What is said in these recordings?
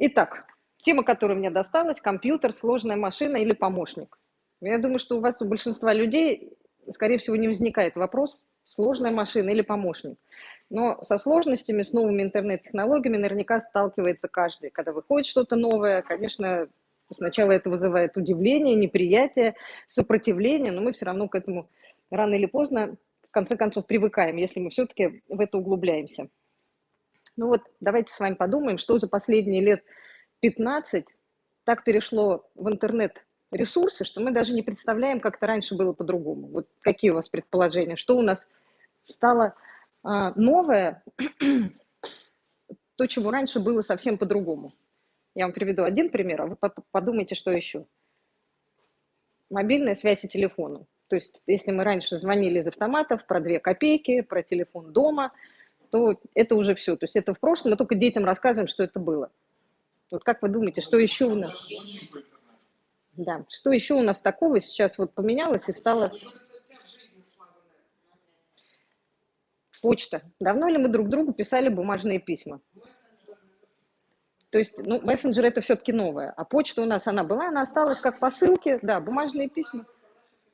Итак, тема, которая мне досталась, компьютер, сложная машина или помощник. Я думаю, что у вас, у большинства людей, скорее всего, не возникает вопрос, сложная машина или помощник. Но со сложностями, с новыми интернет-технологиями наверняка сталкивается каждый. Когда выходит что-то новое, конечно, сначала это вызывает удивление, неприятие, сопротивление, но мы все равно к этому рано или поздно, в конце концов, привыкаем, если мы все-таки в это углубляемся. Ну вот, давайте с вами подумаем, что за последние лет 15 так перешло в интернет ресурсы, что мы даже не представляем, как это раньше было по-другому. Вот какие у вас предположения? Что у нас стало а, новое, то, чего раньше было совсем по-другому? Я вам приведу один пример, а вы подумайте, что еще. Мобильная связь и телефоны. То есть, если мы раньше звонили из автоматов про две копейки, про телефон дома, то это уже все. То есть это в прошлом, мы только детям рассказываем, что это было. Вот как вы думаете, что еще у нас? Да, что еще у нас такого сейчас вот поменялось и стало... Почта. Давно ли мы друг другу писали бумажные письма? То есть, ну, мессенджер это все-таки новое, а почта у нас, она была, она осталась как посылки, да, бумажные письма.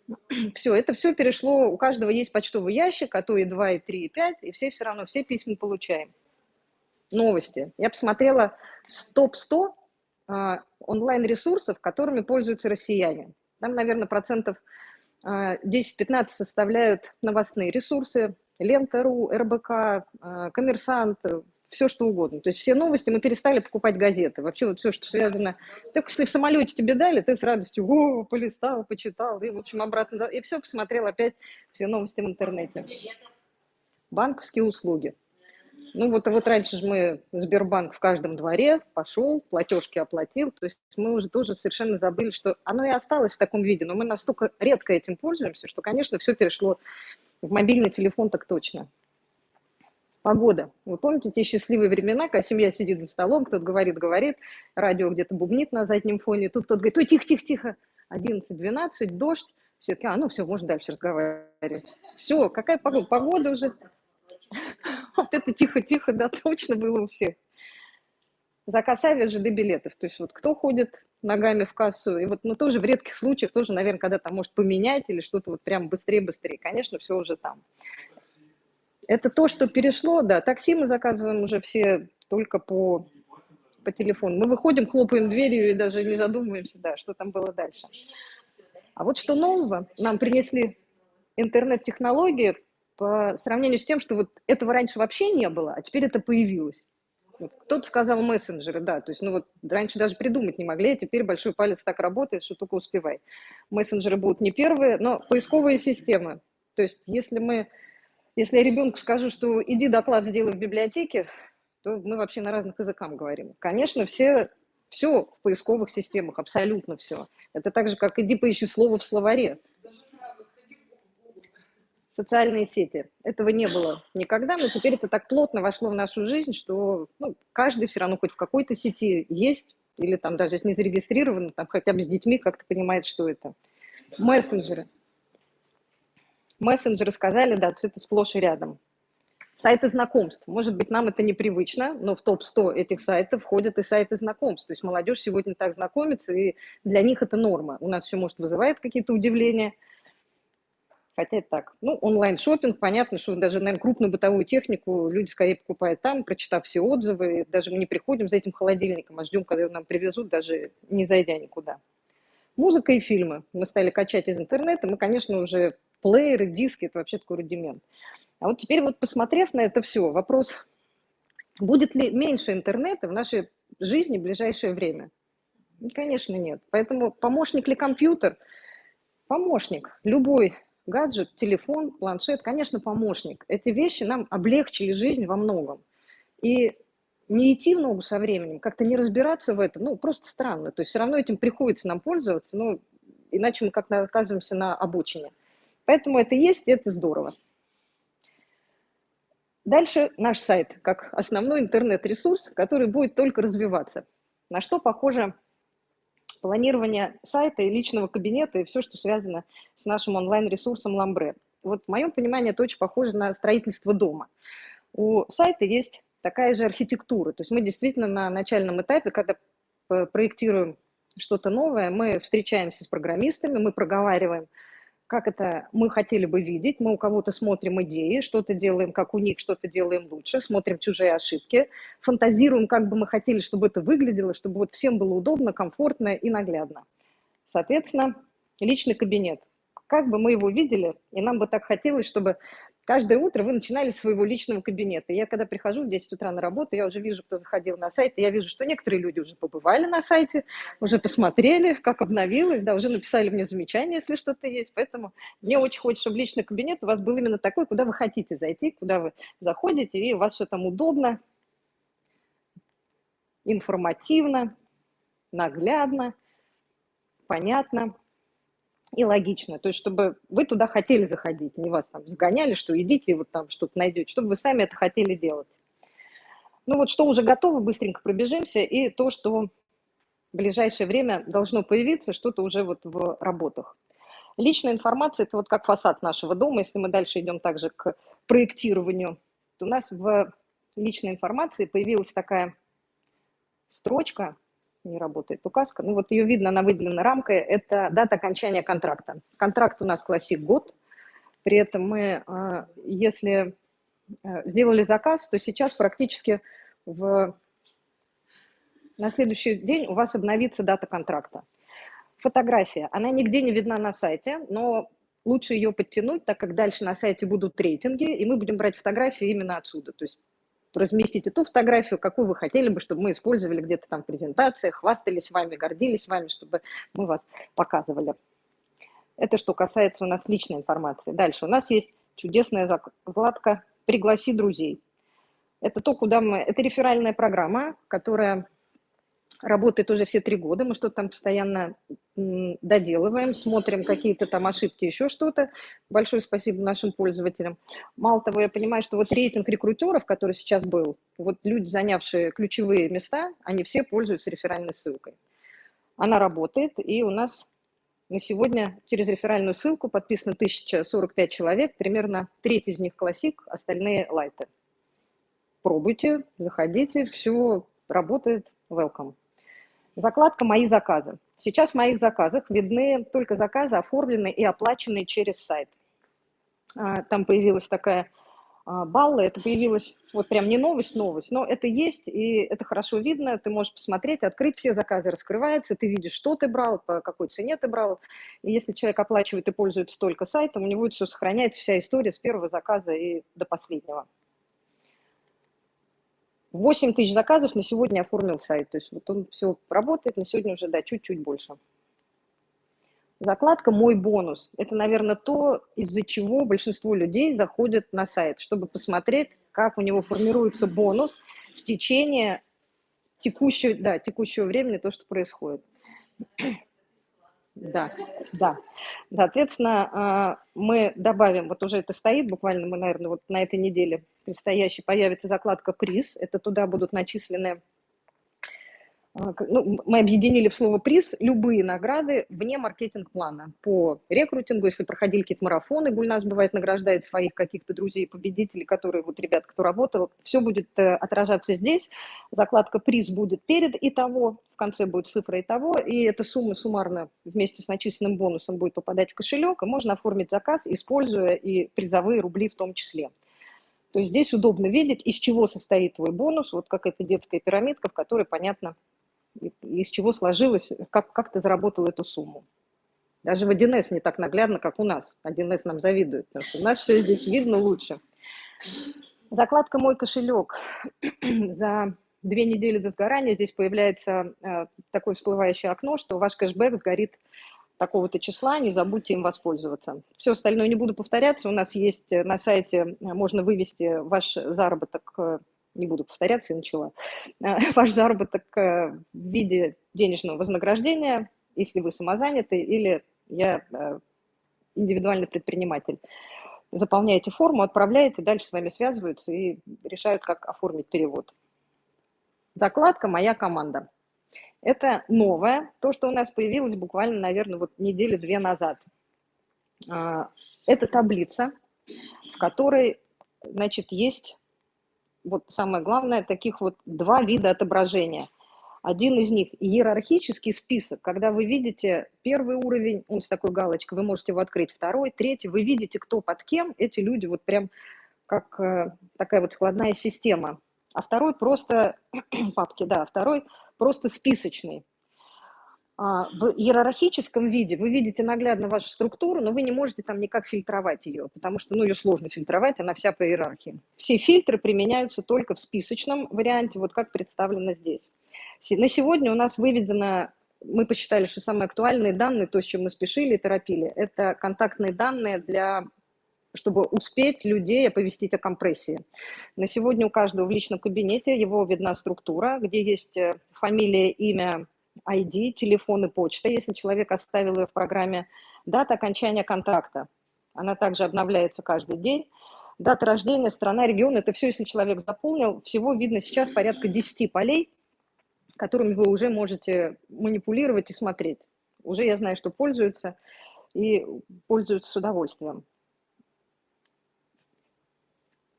Все, это все перешло, у каждого есть почтовый ящик, а то и 2, и 3, и 5, и все все равно, все письма получаем. Новости. Я посмотрела топ-100 а, онлайн-ресурсов, которыми пользуются россияне. Там, наверное, процентов 10-15 а, составляют новостные ресурсы, Лента.ру, РБК, а, Коммерсант, все что угодно. То есть все новости, мы перестали покупать газеты. Вообще вот все, что связано... Только если в самолете тебе дали, ты с радостью о, полистал, почитал, и, в общем, обратно... И все, посмотрел опять все новости в интернете. Банковские услуги. Ну вот, вот раньше же мы Сбербанк в каждом дворе пошел, платежки оплатил, то есть мы уже тоже совершенно забыли, что оно и осталось в таком виде, но мы настолько редко этим пользуемся, что, конечно, все перешло в мобильный телефон так точно. Погода. Вы помните те счастливые времена, когда семья сидит за столом, кто-то говорит, говорит, радио где-то бубнит на заднем фоне, тут кто-то говорит, ой, тихо, тихо, тихо, 11-12, дождь, все таки а, ну все, можно дальше разговаривать. Все, какая погода? Погода уже Вот это тихо-тихо, да, точно было у всех. Заказ авиа, ЖД билетов. То есть вот кто ходит ногами в кассу, и вот, ну, тоже в редких случаях, тоже, наверное, когда там может поменять или что-то вот прям быстрее-быстрее, конечно, все уже там. Это то, что перешло, да, такси мы заказываем уже все только по, по телефону. Мы выходим, хлопаем дверью и даже не задумываемся, да, что там было дальше. А вот что нового нам принесли интернет-технологии, по сравнению с тем, что вот этого раньше вообще не было, а теперь это появилось. Вот. Кто-то сказал мессенджеры, да, то есть, ну вот раньше даже придумать не могли, а теперь большой палец так работает, что только успевай. Мессенджеры будут не первые, но поисковые системы. То есть, если мы, если я ребенку скажу, что иди доклад сделай в библиотеке, то мы вообще на разных языках говорим. Конечно, все, все в поисковых системах, абсолютно все. Это так же, как иди поищи слово в словаре социальные сети. Этого не было никогда, но теперь это так плотно вошло в нашу жизнь, что ну, каждый все равно хоть в какой-то сети есть, или там даже если не зарегистрирован, там хотя бы с детьми как-то понимает, что это. Мессенджеры. Мессенджеры сказали, да, это сплошь и рядом. Сайты знакомств. Может быть, нам это непривычно, но в топ-100 этих сайтов входят и сайты знакомств. То есть молодежь сегодня так знакомится, и для них это норма. У нас все, может, вызывает какие-то удивления – Хотя это так. Ну, онлайн шопинг понятно, что даже, наверное, крупную бытовую технику люди скорее покупают там, прочитав все отзывы. Даже мы не приходим за этим холодильником, а ждем, когда его нам привезут, даже не зайдя никуда. Музыка и фильмы. Мы стали качать из интернета. Мы, конечно, уже плееры, диски, это вообще такой рудимент. А вот теперь вот посмотрев на это все, вопрос, будет ли меньше интернета в нашей жизни в ближайшее время? Конечно, нет. Поэтому помощник ли компьютер? Помощник. Любой гаджет, телефон, планшет, конечно, помощник. Эти вещи нам облегчили жизнь во многом. И не идти в ногу со временем, как-то не разбираться в этом, ну, просто странно. То есть все равно этим приходится нам пользоваться, ну, иначе мы как-то оказываемся на обочине. Поэтому это есть, и это здорово. Дальше наш сайт, как основной интернет-ресурс, который будет только развиваться. На что похоже планирование сайта и личного кабинета и все, что связано с нашим онлайн-ресурсом Ламбре. Вот в моем понимании это очень похоже на строительство дома. У сайта есть такая же архитектура. То есть мы действительно на начальном этапе, когда проектируем что-то новое, мы встречаемся с программистами, мы проговариваем, как это мы хотели бы видеть, мы у кого-то смотрим идеи, что-то делаем, как у них, что-то делаем лучше, смотрим чужие ошибки, фантазируем, как бы мы хотели, чтобы это выглядело, чтобы вот всем было удобно, комфортно и наглядно. Соответственно, личный кабинет. Как бы мы его видели, и нам бы так хотелось, чтобы Каждое утро вы начинали с своего личного кабинета. Я когда прихожу в 10 утра на работу, я уже вижу, кто заходил на сайт, и я вижу, что некоторые люди уже побывали на сайте, уже посмотрели, как обновилось, да, уже написали мне замечания, если что-то есть. Поэтому мне очень хочется, чтобы личный кабинет у вас был именно такой, куда вы хотите зайти, куда вы заходите, и у вас все там удобно, информативно, наглядно, понятно и логично. То есть, чтобы вы туда хотели заходить, не вас там загоняли, что идите и вот там что-то найдете, чтобы вы сами это хотели делать. Ну вот что уже готово, быстренько пробежимся, и то, что в ближайшее время должно появиться, что-то уже вот в работах. Личная информация – это вот как фасад нашего дома. Если мы дальше идем также к проектированию, то у нас в личной информации появилась такая строчка, не работает указка. Ну вот ее видно, она выделена рамкой. Это дата окончания контракта. Контракт у нас классик год. При этом мы, а, если а, сделали заказ, то сейчас практически в... на следующий день у вас обновится дата контракта. Фотография, она нигде не видна на сайте, но лучше ее подтянуть, так как дальше на сайте будут рейтинги, и мы будем брать фотографии именно отсюда. То есть разместите ту фотографию, какую вы хотели бы, чтобы мы использовали где-то там в презентациях, хвастались вами, гордились вами, чтобы мы вас показывали. Это что касается у нас личной информации. Дальше у нас есть чудесная закладка «Пригласи друзей». Это то, куда мы... Это реферальная программа, которая работает уже все три года, мы что-то там постоянно доделываем, смотрим какие-то там ошибки, еще что-то. Большое спасибо нашим пользователям. Мало того, я понимаю, что вот рейтинг рекрутеров, который сейчас был, вот люди, занявшие ключевые места, они все пользуются реферальной ссылкой. Она работает, и у нас на сегодня через реферальную ссылку подписано 1045 человек, примерно треть из них классик, остальные лайты. Пробуйте, заходите, все работает, welcome. Закладка «Мои заказы». Сейчас в моих заказах видны только заказы, оформленные и оплаченные через сайт. А, там появилась такая а, балла, это появилась вот прям не новость, новость, но это есть, и это хорошо видно, ты можешь посмотреть, открыть, все заказы раскрываются, ты видишь, что ты брал, по какой цене ты брал, и если человек оплачивает и пользуется только сайтом, у него все сохраняется, вся история с первого заказа и до последнего. 8 тысяч заказов на сегодня оформил сайт. То есть вот он все работает, на сегодня уже, да, чуть-чуть больше. Закладка «Мой бонус» – это, наверное, то, из-за чего большинство людей заходят на сайт, чтобы посмотреть, как у него формируется бонус в течение текущего, да, текущего времени, то, что происходит. Да, да. Соответственно, а, мы добавим, вот уже это стоит, буквально мы, наверное, вот на этой неделе предстоящей появится закладка «Приз». Это туда будут начислены ну, мы объединили в слово приз любые награды вне маркетинг-плана. По рекрутингу, если проходили какие-то марафоны, Гульнас бывает награждает своих каких-то друзей, победителей, которые, вот ребят, кто работал, все будет э, отражаться здесь. Закладка приз будет перед и того, в конце будет цифра и того, и эта сумма суммарно вместе с начисленным бонусом будет попадать в кошелек, и можно оформить заказ, используя и призовые рубли в том числе. То есть здесь удобно видеть, из чего состоит твой бонус, вот как эта детская пирамидка, в которой понятно, из чего сложилось, как, как ты заработал эту сумму. Даже в 1С не так наглядно, как у нас. 1С нам завидует, потому что у нас все здесь видно лучше. Закладка «Мой кошелек». За две недели до сгорания здесь появляется э, такое всплывающее окно, что ваш кэшбэк сгорит такого-то числа, не забудьте им воспользоваться. Все остальное не буду повторяться. У нас есть э, на сайте, э, можно вывести ваш заработок не буду повторяться, и начала, э, ваш заработок э, в виде денежного вознаграждения, если вы самозанятый или я э, индивидуальный предприниматель. Заполняете форму, отправляете, дальше с вами связываются и решают, как оформить перевод. Закладка «Моя команда». Это новое, то, что у нас появилось буквально, наверное, вот недели-две назад. Это таблица, в которой, значит, есть вот самое главное, таких вот два вида отображения. Один из них – иерархический список, когда вы видите первый уровень, он с такой галочкой, вы можете его открыть, второй, третий, вы видите, кто под кем, эти люди вот прям как э, такая вот складная система. А второй просто, папки, да, второй просто списочный. А, в иерархическом виде вы видите наглядно вашу структуру, но вы не можете там никак фильтровать ее, потому что ну, ее сложно фильтровать, она вся по иерархии. Все фильтры применяются только в списочном варианте, вот как представлено здесь. На сегодня у нас выведено, мы посчитали, что самые актуальные данные, то, с чем мы спешили и торопили, это контактные данные для чтобы успеть людей оповестить о компрессии. На сегодня у каждого в личном кабинете его видна структура, где есть э, фамилия, имя, ID, телефон и почта, если человек оставил ее в программе, дата окончания контракта. Она также обновляется каждый день. Дата рождения, страна, регион, это все, если человек заполнил. Всего видно сейчас порядка 10 полей, которыми вы уже можете манипулировать и смотреть. Уже я знаю, что пользуются и пользуются с удовольствием.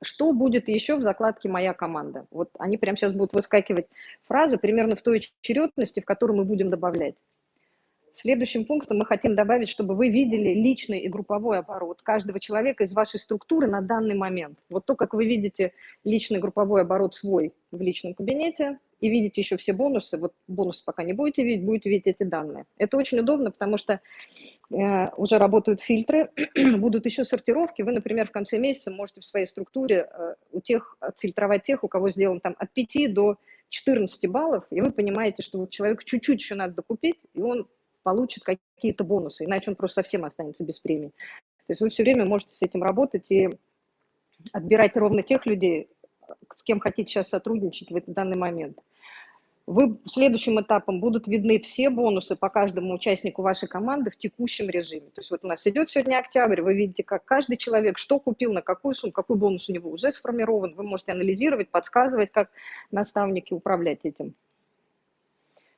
Что будет еще в закладке «Моя команда»? Вот они прямо сейчас будут выскакивать фразы примерно в той очередности, в которой мы будем добавлять. Следующим пунктом мы хотим добавить, чтобы вы видели личный и групповой оборот каждого человека из вашей структуры на данный момент. Вот то, как вы видите личный групповой оборот свой в личном кабинете, и видите еще все бонусы, вот бонусы пока не будете видеть, будете видеть эти данные. Это очень удобно, потому что э, уже работают фильтры, будут еще сортировки. Вы, например, в конце месяца можете в своей структуре э, у тех, отфильтровать тех, у кого сделан там от 5 до 14 баллов, и вы понимаете, что вот человеку чуть-чуть еще надо докупить, и он получит какие-то бонусы, иначе он просто совсем останется без премии. То есть вы все время можете с этим работать и отбирать ровно тех людей, с кем хотите сейчас сотрудничать в данный момент. Вы следующим этапом будут видны все бонусы по каждому участнику вашей команды в текущем режиме. То есть вот у нас идет сегодня октябрь, вы видите, как каждый человек что купил, на какую сумму, какой бонус у него уже сформирован. Вы можете анализировать, подсказывать, как наставники управлять этим.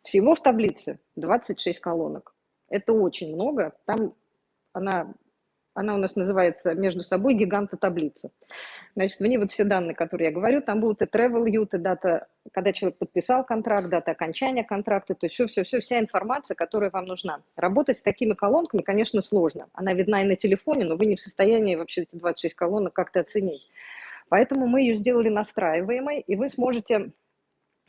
Всего в таблице 26 колонок. Это очень много. Там она она у нас называется между собой гиганта таблица. Значит, в ней вот все данные, которые я говорю, там будут и travel ют, и дата, когда человек подписал контракт, дата окончания контракта, то есть все-все-все, вся информация, которая вам нужна. Работать с такими колонками, конечно, сложно. Она видна и на телефоне, но вы не в состоянии вообще эти 26 колонок как-то оценить. Поэтому мы ее сделали настраиваемой, и вы сможете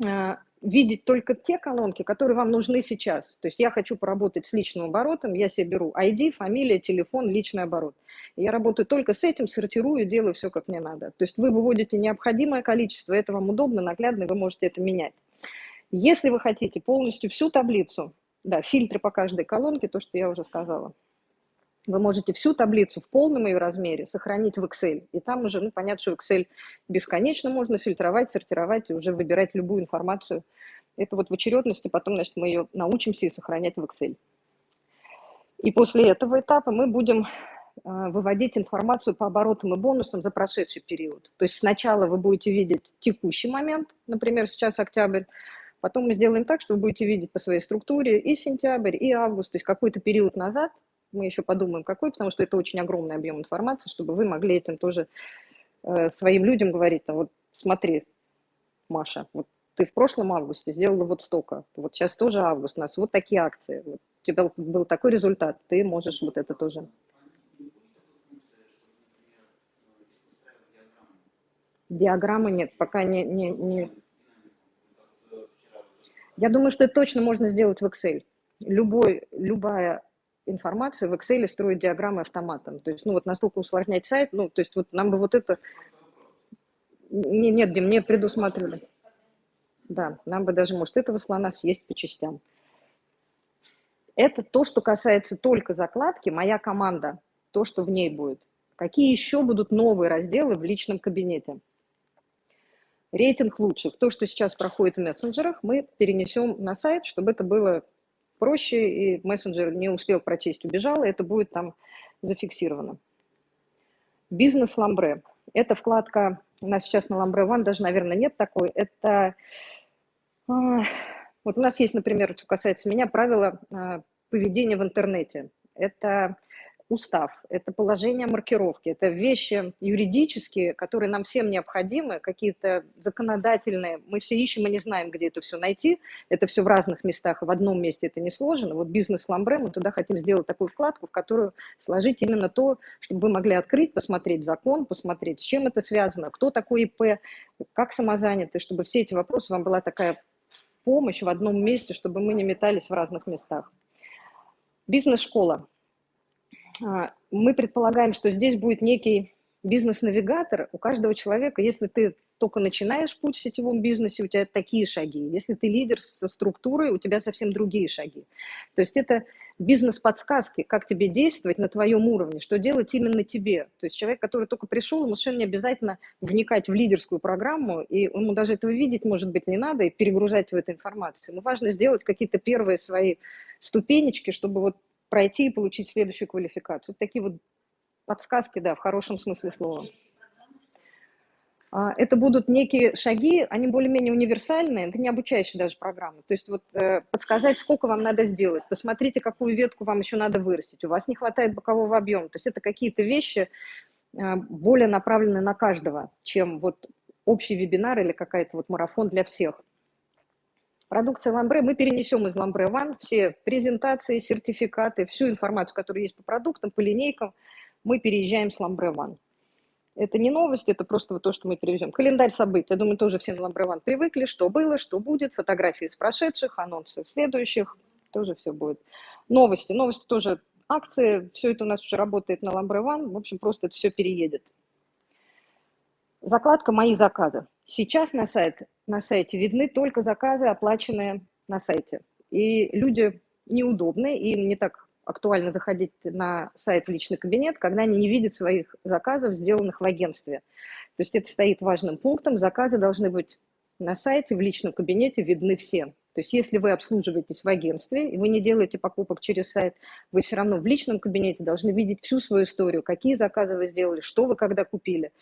э, видеть только те колонки, которые вам нужны сейчас. То есть я хочу поработать с личным оборотом, я себе беру ID, фамилия, телефон, личный оборот. Я работаю только с этим, сортирую, делаю все, как мне надо. То есть вы выводите необходимое количество, это вам удобно, наглядно, вы можете это менять. Если вы хотите полностью всю таблицу, да, фильтры по каждой колонке, то, что я уже сказала, вы можете всю таблицу в полном ее размере сохранить в Excel. И там уже, ну, понятно, что Excel бесконечно можно фильтровать, сортировать и уже выбирать любую информацию. Это вот в очередности, потом, значит, мы ее научимся и сохранять в Excel. И после этого этапа мы будем а, выводить информацию по оборотам и бонусам за прошедший период. То есть сначала вы будете видеть текущий момент, например, сейчас октябрь, потом мы сделаем так, что вы будете видеть по своей структуре и сентябрь, и август, то есть какой-то период назад – мы еще подумаем, какой, потому что это очень огромный объем информации, чтобы вы могли этим тоже э, своим людям говорить, там, вот смотри, Маша, вот ты в прошлом августе сделала вот столько, вот сейчас тоже август, у нас вот такие акции, вот, у тебя был такой результат, ты можешь вот это тоже. Диаграммы нет, пока не, не, не... Я думаю, что это точно можно сделать в Excel. Любой, любая информацию в Excel строить диаграммы автоматом. То есть, ну вот настолько усложнять сайт, ну, то есть вот нам бы вот это... Не, нет, Дим, не предусматривали. Да, нам бы даже, может, этого слона съесть по частям. Это то, что касается только закладки «Моя команда», то, что в ней будет. Какие еще будут новые разделы в личном кабинете? Рейтинг лучших. То, что сейчас проходит в мессенджерах, мы перенесем на сайт, чтобы это было проще, и мессенджер не успел прочесть, убежал, и это будет там зафиксировано. Бизнес Ламбре. Это вкладка, у нас сейчас на Ламбре One даже, наверное, нет такой. Это, а, вот у нас есть, например, что касается меня, правила а, поведения в интернете. Это устав, это положение маркировки, это вещи юридические, которые нам всем необходимы, какие-то законодательные. Мы все ищем и не знаем, где это все найти. Это все в разных местах, в одном месте это не сложено. Вот бизнес Ламбре, мы туда хотим сделать такую вкладку, в которую сложить именно то, чтобы вы могли открыть, посмотреть закон, посмотреть, с чем это связано, кто такой ИП, как самозанятый, чтобы все эти вопросы вам была такая помощь в одном месте, чтобы мы не метались в разных местах. Бизнес-школа. А, мы предполагаем, что здесь будет некий бизнес-навигатор у каждого человека. Если ты только начинаешь путь в сетевом бизнесе, у тебя такие шаги. Если ты лидер со структурой, у тебя совсем другие шаги. То есть это бизнес-подсказки, как тебе действовать на твоем уровне, что делать именно тебе. То есть человек, который только пришел, ему совершенно не обязательно вникать в лидерскую программу, и ему даже этого видеть, может быть, не надо, и перегружать в эту информацию. Ему важно сделать какие-то первые свои ступенечки, чтобы вот пройти и получить следующую квалификацию. Такие вот подсказки, да, в хорошем смысле слова. А, это будут некие шаги, они более-менее универсальные, это не обучающие даже программы. То есть вот э, подсказать, сколько вам надо сделать, посмотрите, какую ветку вам еще надо вырастить, у вас не хватает бокового объема. То есть это какие-то вещи э, более направленные на каждого, чем вот общий вебинар или какая-то вот марафон для всех. Продукция Ламбре мы перенесем из Ламбре One все презентации, сертификаты, всю информацию, которая есть по продуктам, по линейкам, мы переезжаем с Ламбре One. Это не новость, это просто вот то, что мы перевезем. Календарь событий. Я думаю, тоже все на Ламбре One привыкли, что было, что будет, фотографии из прошедших, анонсы следующих, тоже все будет. Новости. Новости тоже акции, все это у нас уже работает на Ламбре One, в общем, просто это все переедет. Закладка «Мои заказы». Сейчас на, сайт, на сайте видны только заказы, оплаченные на сайте. И люди неудобны, им не так актуально заходить на сайт в личный кабинет, когда они не видят своих заказов, сделанных в агентстве. То есть это стоит важным пунктом. Заказы должны быть на сайте, в личном кабинете видны всем. То есть если вы обслуживаетесь в агентстве, и вы не делаете покупок через сайт, вы все равно в личном кабинете должны видеть всю свою историю, какие заказы вы сделали, что вы когда купили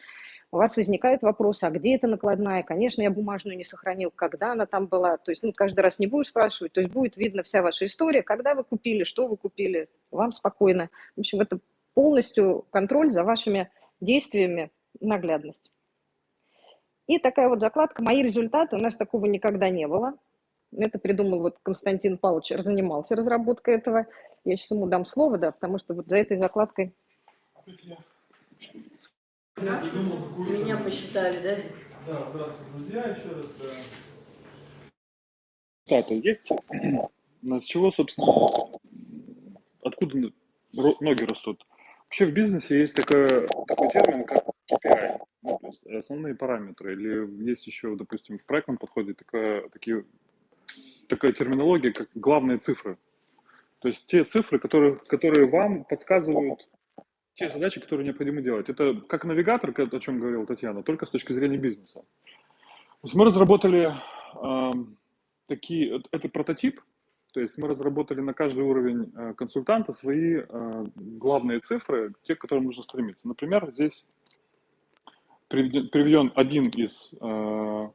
у вас возникает вопрос, а где эта накладная? Конечно, я бумажную не сохранил, когда она там была. То есть ну, каждый раз не будешь спрашивать, то есть будет видно вся ваша история, когда вы купили, что вы купили, вам спокойно. В общем, это полностью контроль за вашими действиями, наглядность. И такая вот закладка «Мои результаты». У нас такого никогда не было. Это придумал вот Константин Павлович, занимался разработкой этого. Я сейчас ему дам слово, да, потому что вот за этой закладкой... Меня посчитали, да? Да, здравствуйте, друзья, еще раз. Да. есть? С чего, собственно, откуда ноги растут? Вообще в бизнесе есть такой, такой термин, как KPI, ну, то есть основные параметры. Или есть еще, допустим, в проектном подходе такая, такие, такая терминология, как главные цифры. То есть те цифры, которые, которые вам подсказывают те задачи, которые необходимо делать. Это как навигатор, о чем говорила Татьяна, только с точки зрения бизнеса. То есть мы разработали э, такие, это прототип, то есть мы разработали на каждый уровень э, консультанта свои э, главные цифры, те, к которым нужно стремиться. Например, здесь приведен, приведен один из, э,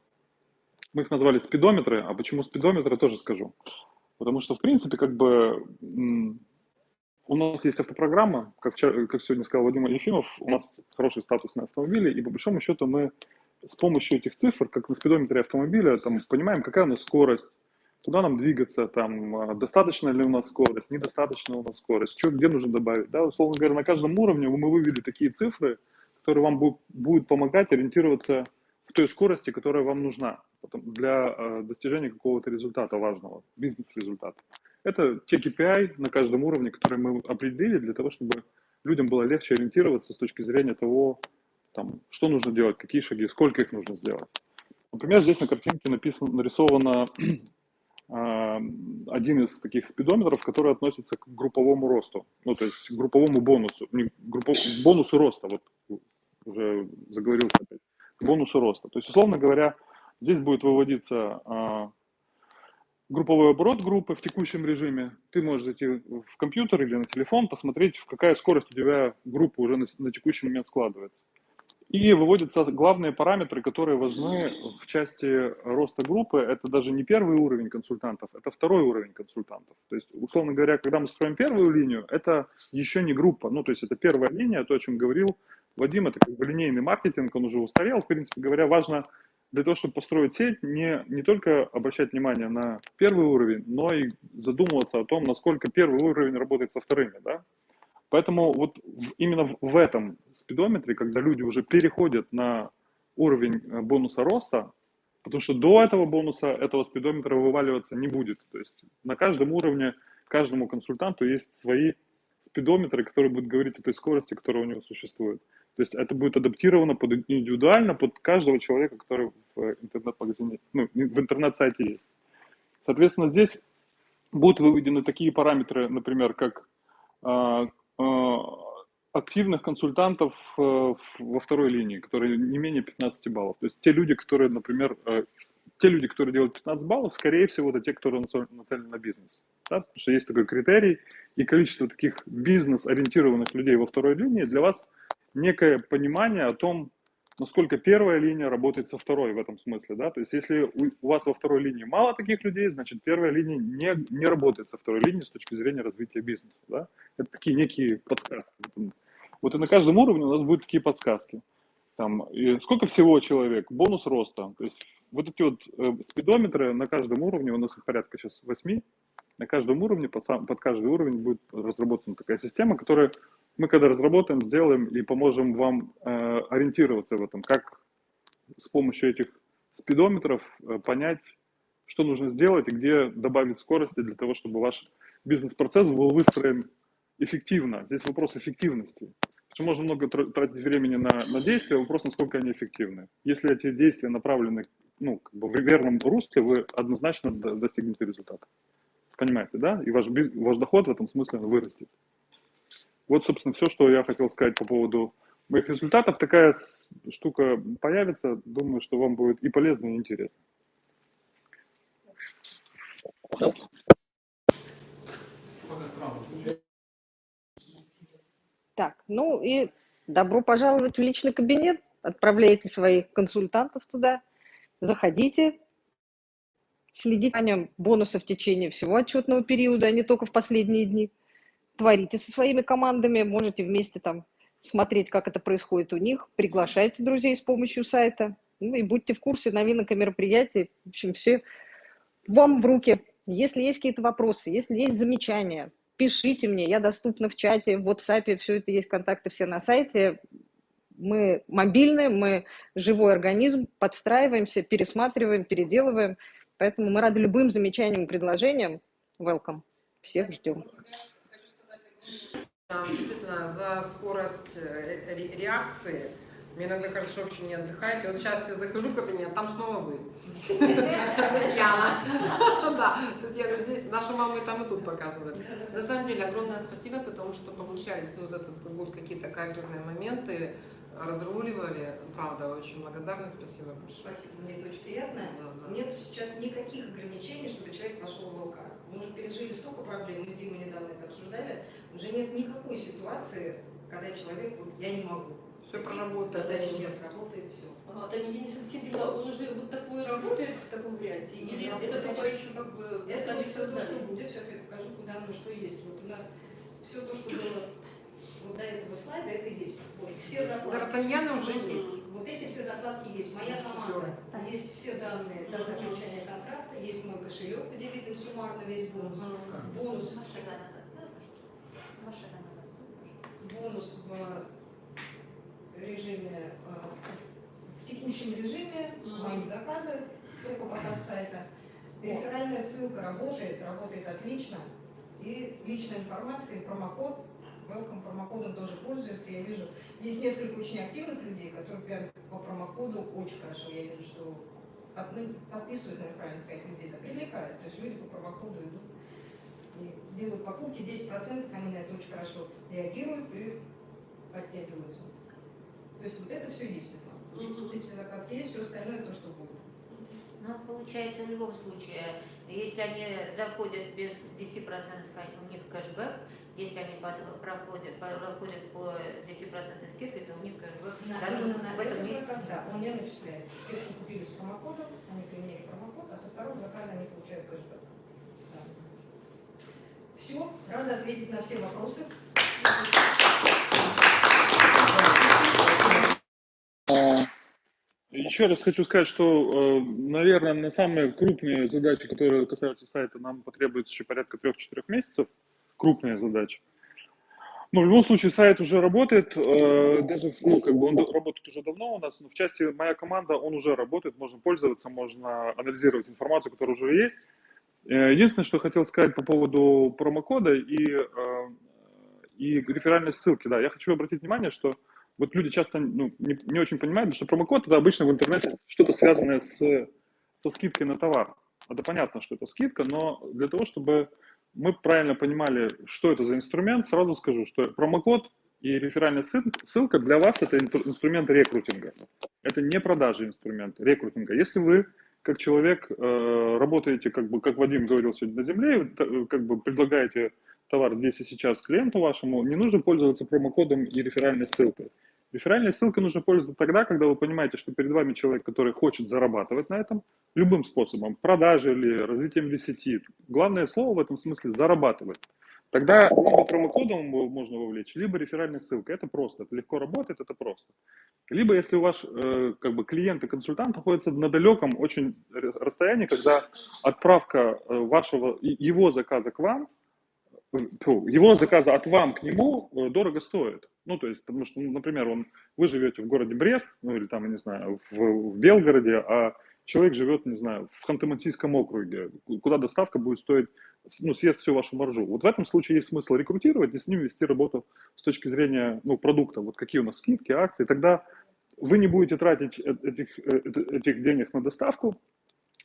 мы их назвали спидометры, а почему спидометры, тоже скажу. Потому что, в принципе, как бы у нас есть автопрограмма, как, вчера, как сегодня сказал Вадим Ефимов, у нас хороший статус на автомобиле, и по большому счету мы с помощью этих цифр, как на спидометре автомобиля, там, понимаем, какая у нас скорость, куда нам двигаться, там, а, достаточно ли у нас скорость, недостаточно у нас скорость, что, где нужно добавить. Да? Условно говоря, на каждом уровне мы вывели такие цифры, которые вам будут, будут помогать ориентироваться в той скорости, которая вам нужна для э, достижения какого-то результата важного, бизнес-результата. Это те KPI на каждом уровне, которые мы определили для того, чтобы людям было легче ориентироваться с точки зрения того, там, что нужно делать, какие шаги, сколько их нужно сделать. Например, здесь на картинке написано, нарисовано э, один из таких спидометров, который относится к групповому росту, ну, то есть к групповому бонусу, не, группов, бонусу роста, вот уже заговорился опять, к бонусу роста. То есть, условно говоря, здесь будет выводиться э, групповой оборот группы в текущем режиме, ты можешь зайти в компьютер или на телефон, посмотреть, в какая скорость у тебя группа уже на, на текущий момент складывается. И выводятся главные параметры, которые важны в части роста группы. Это даже не первый уровень консультантов, это второй уровень консультантов. То есть, условно говоря, когда мы строим первую линию, это еще не группа. Ну, то есть это первая линия, то, о чем говорил Вадим, это как бы линейный маркетинг, он уже устарел. В принципе говоря, важно для того, чтобы построить сеть, не, не только обращать внимание на первый уровень, но и задумываться о том, насколько первый уровень работает со вторыми. Да? Поэтому вот именно в этом спидометре, когда люди уже переходят на уровень э, бонуса роста, потому что до этого бонуса этого спидометра вываливаться не будет. То есть на каждом уровне, каждому консультанту есть свои спидометры, которые будут говорить о той скорости, которая у него существует. То есть это будет адаптировано под индивидуально под каждого человека, который в интернет-магазине, ну, в интернет-сайте есть. Соответственно, здесь будут выведены такие параметры, например, как а, Э, активных консультантов э, во второй линии, которые не менее 15 баллов. То есть те люди, которые, например, э, те люди, которые делают 15 баллов, скорее всего, это те, которые нацелены на бизнес. Да? Потому что есть такой критерий, и количество таких бизнес-ориентированных людей во второй линии для вас некое понимание о том, насколько первая линия работает со второй в этом смысле, да, то есть если у, вас во второй линии мало таких людей, значит первая линия не, не работает со второй линией с точки зрения развития бизнеса, да, это такие некие подсказки. Вот и на каждом уровне у нас будут такие подсказки. Там, и сколько всего человек, бонус роста, то есть вот эти вот э, спидометры на каждом уровне, у нас их порядка сейчас 8, на каждом уровне, под, сам, под каждый уровень будет разработана такая система, которая мы когда разработаем, сделаем и поможем вам э, ориентироваться в этом, как с помощью этих спидометров э, понять, что нужно сделать и где добавить скорости для того, чтобы ваш бизнес-процесс был выстроен эффективно. Здесь вопрос эффективности. Что можно много тратить времени на, на действия, вопрос, насколько они эффективны. Если эти действия направлены ну, как бы в верном русле, вы однозначно достигнете результата. Понимаете, да? И ваш, ваш доход в этом смысле вырастет. Вот, собственно, все, что я хотел сказать по поводу моих результатов. Такая штука появится. Думаю, что вам будет и полезно, и интересно. Так, ну и добро пожаловать в личный кабинет. Отправляйте своих консультантов туда. Заходите, следите о нем бонусы в течение всего отчетного периода, а не только в последние дни творите со своими командами, можете вместе там смотреть, как это происходит у них, приглашайте друзей с помощью сайта, ну и будьте в курсе новинок и мероприятий. В общем, все вам в руки. Если есть какие-то вопросы, если есть замечания, пишите мне, я доступна в чате, в WhatsApp, все это есть, контакты все на сайте. Мы мобильные, мы живой организм, подстраиваемся, пересматриваем, переделываем. Поэтому мы рады любым замечаниям предложениям. Welcome. Всех ждем. Действительно, за скорость э, реакции мне иногда кажется, что вообще не отдыхаете. Вот сейчас я захожу в кабинет, там снова вы. Татьяна. Да, Татьяна здесь. Наша мама и там и тут показывает. На самом деле, огромное спасибо, потому что получались ну, за этот год какие-то качественные моменты разруливали. Правда, очень благодарна, спасибо большое. Спасибо, мне это очень приятно. Да, да. Нет сейчас никаких ограничений, чтобы человек пошел в ЛК. Мы уже пережили столько проблем, мы с Димой недавно это обсуждали, уже нет никакой ситуации, когда человек, вот я не могу. Все проработать. Задачи нет, работает все. Ага, Таня, я не совсем поняла, он уже вот такой работает в таком варианте? Или да, это только еще как бы Это вот все то, что будет, сейчас я покажу, куда оно что есть. Вот у нас все то, что было вот до этого слайда, это есть. Вот, все закладки. Д'Артаньяны уже есть. Вот эти все закладки есть. Моя команда. Там есть все данные, дата окончания контракта, есть мой кошелек, где видно суммарно весь бонус. Бонус. Бонус в режиме, в текущем режиме, мои заказы, только пока с сайта. Реферальная ссылка работает, работает отлично. И личная информация, и промокод welcome промокодом тоже пользуются. Я вижу, есть несколько очень активных людей, которые прям по промокоду очень хорошо, я вижу, что ну, подписывают, наверное, правильно сказать, людей это привлекает. То есть люди по промокоду идут делают покупки, 10% они на это очень хорошо реагируют и оттягиваются. То есть вот это все есть. Это. Вот эти закладки есть, все остальное то, что будет. Ну, получается, в любом случае, если они заходят без 10%, у них кэшбэк, если они проходят, проходят по 10% скидкой, то у них бы На- в этом месяце. да, он не начисляется. Те, кто купили с промокодом, они применили промокод, а со второго заказа они получают кэшбэк. Все, рада ответить на все вопросы. Еще раз хочу сказать, что, э, наверное, на самые крупные задачи, которые касаются сайта, нам потребуется еще порядка 3-4 месяцев. Крупные задачи. Но в любом случае сайт уже работает, э, даже, ну, как бы он работает уже давно у нас, но в части моя команда, он уже работает, можно пользоваться, можно анализировать информацию, которая уже есть. Э, Единственное, что хотел сказать по поводу промокода и, э, и реферальной ссылки. Да, я хочу обратить внимание, что вот люди часто ну, не, не очень понимают, что промокод это обычно в интернете что-то связанное с, со скидкой на товар. Это понятно, что это скидка, но для того, чтобы мы правильно понимали, что это за инструмент, сразу скажу, что промокод и реферальная ссыл- ссылка для вас это инструмент рекрутинга. Это не продажи инструмент рекрутинга. Если вы как человек э, работаете, как бы, как Вадим говорил сегодня на земле, э, как бы предлагаете товар здесь и сейчас клиенту вашему, не нужно пользоваться промокодом и реферальной ссылкой. Реферальной ссылкой нужно пользоваться тогда, когда вы понимаете, что перед вами человек, который хочет зарабатывать на этом любым способом, продажей или развитием ли сети. Главное слово в этом смысле зарабатывать. Тогда либо промокодом можно вовлечь, либо реферальной ссылкой. Это просто, это легко работает, это просто. Либо если у вас э, как бы клиент и консультант находятся на далеком очень расстоянии, когда отправка э, вашего, его заказа к вам, э, его заказа от вам к нему э, дорого стоит. Ну, то есть, потому что, ну, например, он, вы живете в городе Брест, ну, или там, я не знаю, в, в Белгороде, а человек живет, не знаю, в Ханты-Мансийском округе, куда доставка будет стоить, ну, съест всю вашу маржу. Вот в этом случае есть смысл рекрутировать и с ним вести работу с точки зрения, ну, продукта, вот какие у нас скидки, акции, тогда вы не будете тратить э- этих, э, этих денег на доставку,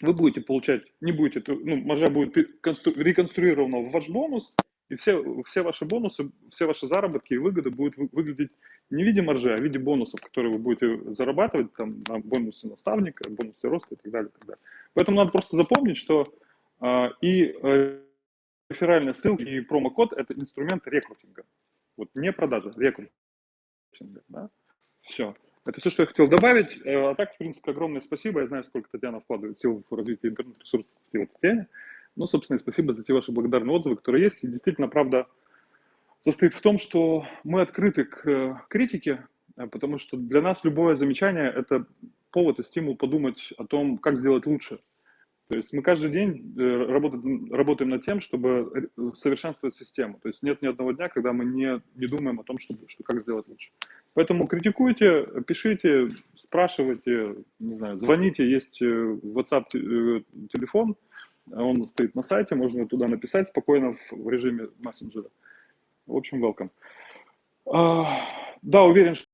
вы будете получать, не будете, ну, маржа будет реконструирована в ваш бонус, и все, все ваши бонусы, все ваши заработки и выгоды будут вы- выглядеть не в виде маржи, а в виде бонусов, которые вы будете зарабатывать, там, бонусы наставника, бонусы роста и так далее. И так далее. Поэтому надо просто запомнить, что а, и э, реферальная ссылка, и промокод – это инструмент рекрутинга. Вот не продажа, рекрутинга. Да? Все. Это все, что я хотел добавить. Э, А так, в принципе, огромное спасибо. Я знаю, сколько Татьяна вкладывает сил в развитие интернет-ресурсов в этой теме. Ну, собственно, и спасибо за те ваши благодарные отзывы, которые есть. И действительно, правда состоит в том, что мы открыты к э, критике, э, потому что для нас любое замечание – это повод и стимул подумать о том, как сделать лучше. То есть мы каждый день э, работаем, работаем над тем, чтобы совершенствовать систему. То есть нет ни одного дня, когда мы не, не думаем о том, что, что как сделать лучше. Поэтому критикуйте, пишите, спрашивайте, не знаю, звоните, есть WhatsApp телефон, он стоит на сайте, можно туда написать спокойно в, в режиме мессенджера. В общем, welcome. А, Да, уверен, что